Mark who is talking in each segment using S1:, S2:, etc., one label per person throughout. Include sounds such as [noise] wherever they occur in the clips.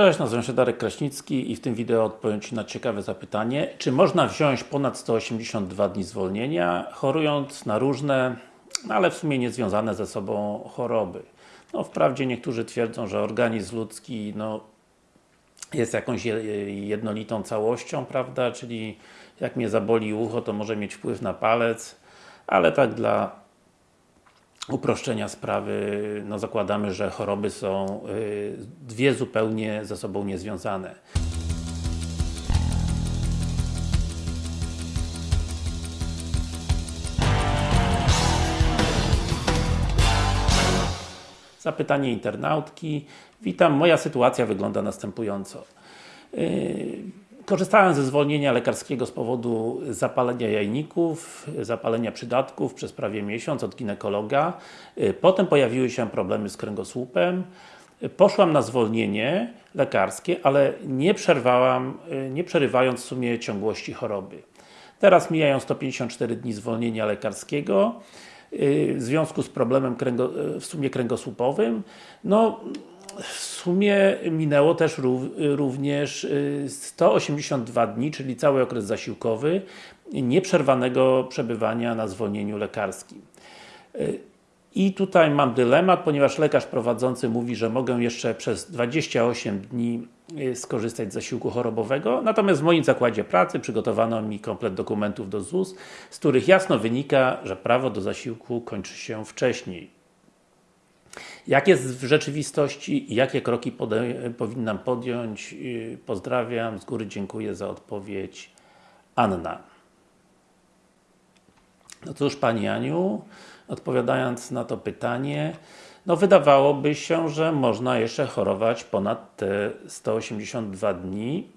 S1: Cześć, nazywam się Darek Kraśnicki i w tym wideo odpowiem Ci na ciekawe zapytanie czy można wziąć ponad 182 dni zwolnienia chorując na różne, no ale w sumie niezwiązane ze sobą choroby. No wprawdzie niektórzy twierdzą, że organizm ludzki no, jest jakąś jednolitą całością, prawda, czyli jak mnie zaboli ucho, to może mieć wpływ na palec, ale tak dla uproszczenia sprawy, no zakładamy, że choroby są y, dwie zupełnie ze sobą niezwiązane. Zapytanie internautki. Witam, moja sytuacja wygląda następująco. Y, Korzystałem ze zwolnienia lekarskiego z powodu zapalenia jajników, zapalenia przydatków przez prawie miesiąc od ginekologa. Y, potem pojawiły się problemy z kręgosłupem. Y, poszłam na zwolnienie lekarskie, ale nie przerwałam, y, nie przerywając w sumie ciągłości choroby. Teraz mijają 154 dni zwolnienia lekarskiego w związku z problemem w sumie kręgosłupowym. No, w sumie minęło też również 182 y, dni, czyli cały okres zasiłkowy nieprzerwanego przebywania na zwolnieniu lekarskim. Y, I tutaj mam dylemat, ponieważ lekarz prowadzący mówi, że mogę jeszcze przez 28 dni y, skorzystać z zasiłku chorobowego, natomiast w moim zakładzie pracy przygotowano mi komplet dokumentów do ZUS, z których jasno wynika, że prawo do zasiłku kończy się wcześniej. Jak jest w rzeczywistości i jakie kroki powinnam podjąć? Y, pozdrawiam, z góry dziękuję za odpowiedź. Anna. No cóż Pani Aniu, odpowiadając na to pytanie, no wydawałoby się, że można jeszcze chorować ponad te 182 dni,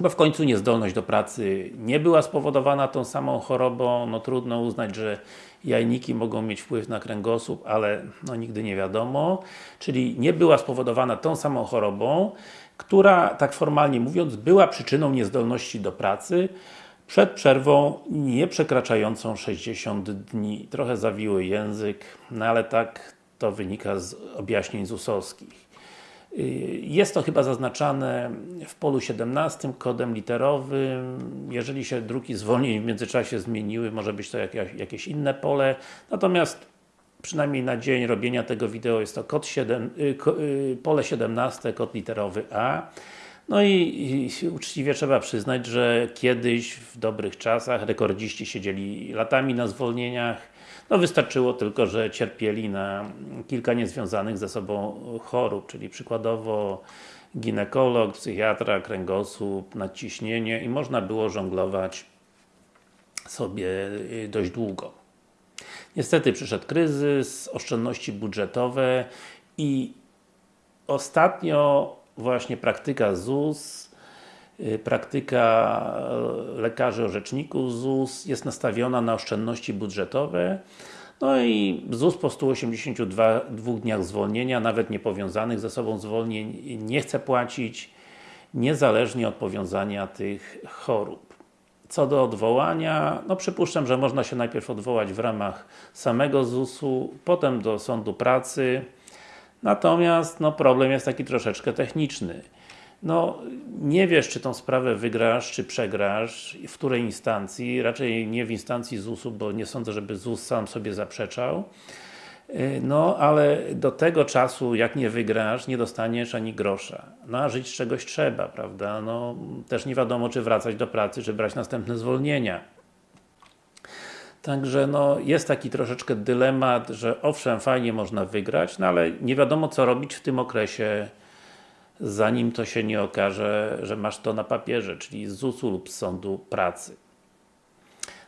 S1: bo w końcu niezdolność do pracy nie była spowodowana tą samą chorobą, no trudno uznać, że jajniki mogą mieć wpływ na kręgosłup, ale no nigdy nie wiadomo, czyli nie była spowodowana tą samą chorobą, która, tak formalnie mówiąc, była przyczyną niezdolności do pracy przed przerwą nie przekraczającą 60 dni. Trochę zawiły język, no ale tak to wynika z objaśnień ZUS-owskich. Y, jest to chyba zaznaczane w polu 17 kodem literowym. Jeżeli się druki zwolnień w międzyczasie zmieniły, może być to jakieś, inne pole. Natomiast przynajmniej na dzień robienia tego wideo jest to kod 7, y, y, pole 17, kod literowy A. No i, i, uczciwie trzeba przyznać, że kiedyś w dobrych czasach rekordziści siedzieli latami na zwolnieniach, no wystarczyło tylko, że cierpieli na kilka niezwiązanych ze sobą chorób, czyli przykładowo ginekolog, psychiatra, kręgosłup, nadciśnienie i można było żonglować sobie y, dość długo. Niestety przyszedł kryzys, oszczędności budżetowe i ostatnio właśnie praktyka ZUS Y, praktyka lekarzy orzeczników ZUS jest nastawiona na oszczędności budżetowe no i ZUS po 182 dniach zwolnienia, nawet niepowiązanych ze sobą zwolnień, nie chce płacić niezależnie od powiązania tych chorób. Co do odwołania, no przypuszczam, że można się najpierw odwołać w ramach samego ZUS-u, potem do Sądu Pracy, natomiast no problem jest taki troszeczkę techniczny no, nie wiesz, czy tą sprawę wygrasz, czy przegrasz, w której instancji, raczej nie w instancji ZUS-u, bo nie sądzę, żeby ZUS sam sobie zaprzeczał. Y, no, ale do tego czasu, jak nie wygrasz, nie dostaniesz ani grosza. No, a żyć z czegoś trzeba, prawda? No, też nie wiadomo, czy wracać do pracy, czy brać następne zwolnienia. Także no, jest taki troszeczkę dylemat, że owszem, fajnie można wygrać, no ale nie wiadomo co robić w tym okresie zanim to się nie okaże, że masz to na papierze, czyli z ZUS-u lub z Sądu Pracy.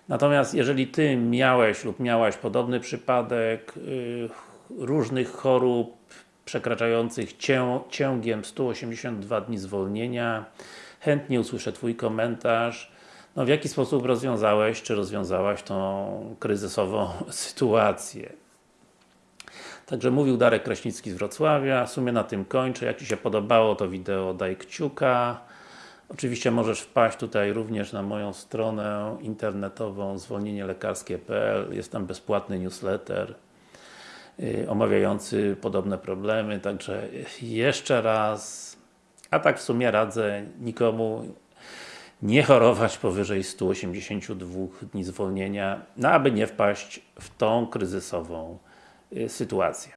S1: Natomiast jeżeli Ty miałeś lub miałaś podobny przypadek yy, różnych chorób przekraczających cię, ciągiem 182 dni zwolnienia, chętnie usłyszę Twój komentarz. No w jaki sposób rozwiązałeś, czy rozwiązałaś tą kryzysową [laughs] sytuację? Także mówił Darek Kraśnicki z Wrocławia. W sumie na tym kończę. Jak Ci się podobało to wideo, daj kciuka. Oczywiście możesz wpaść tutaj również na moją stronę internetową zwolnienielekarskie.pl Jest tam bezpłatny newsletter yy, omawiający podobne problemy. Także jeszcze raz A tak w sumie radzę nikomu nie chorować powyżej 182 dni zwolnienia, no aby nie wpaść w tą kryzysową y, sytuację.